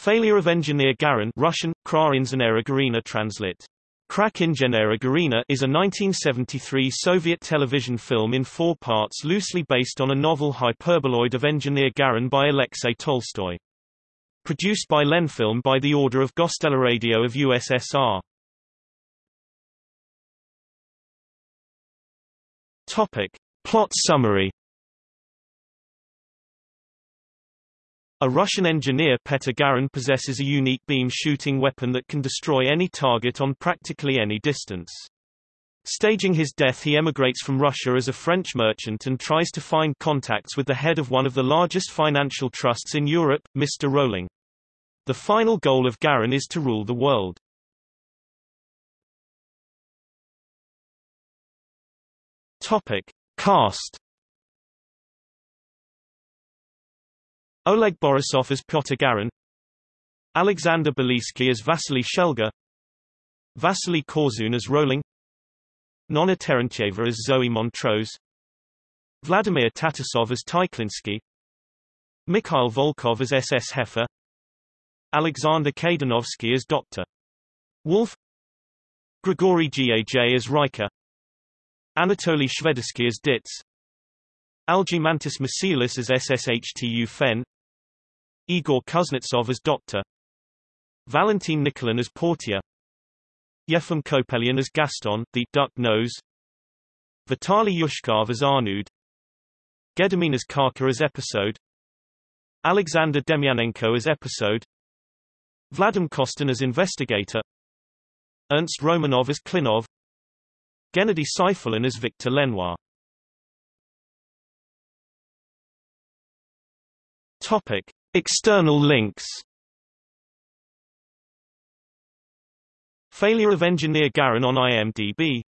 Failure of engineer Garin Russian, Krainzenera Garina translate. Garina is a 1973 Soviet television film in four parts loosely based on a novel Hyperboloid of Engineer Garin by Alexei Tolstoy. Produced by Lenfilm by the order of Gosteleradio of USSR. Topic. Plot summary A Russian engineer Petr Garin possesses a unique beam-shooting weapon that can destroy any target on practically any distance. Staging his death he emigrates from Russia as a French merchant and tries to find contacts with the head of one of the largest financial trusts in Europe, Mr. Roling. The final goal of Garin is to rule the world. Topic. Cast Oleg Borisov as Pyotr Garin Alexander Belitsky as Vasily Shelga Vasily Korzun as Roling Nona Terentyeva as Zoe Montrose Vladimir Tatosov as Tyklinsky Mikhail Volkov as SS Heffer Alexander Kaydanovsky as Dr. Wolf Grigory Gaj as Riker Anatoly Shvedovsky as Ditz Algimantas Masiulis as SSHTU Fen Igor Kuznetsov as Doctor. Valentin Nikolin as Portier. Yefim Kopelyan as Gaston, the duck nose. Vitaly Yushkov as Arnud Gedomin as Karka as Episode. Alexander Demyanenko as Episode. Vladim Kostin as Investigator. Ernst Romanov as Klinov. Gennady Sifulin as Victor Lenoir. Topic. External links. Failure of engineer Garin on IMDb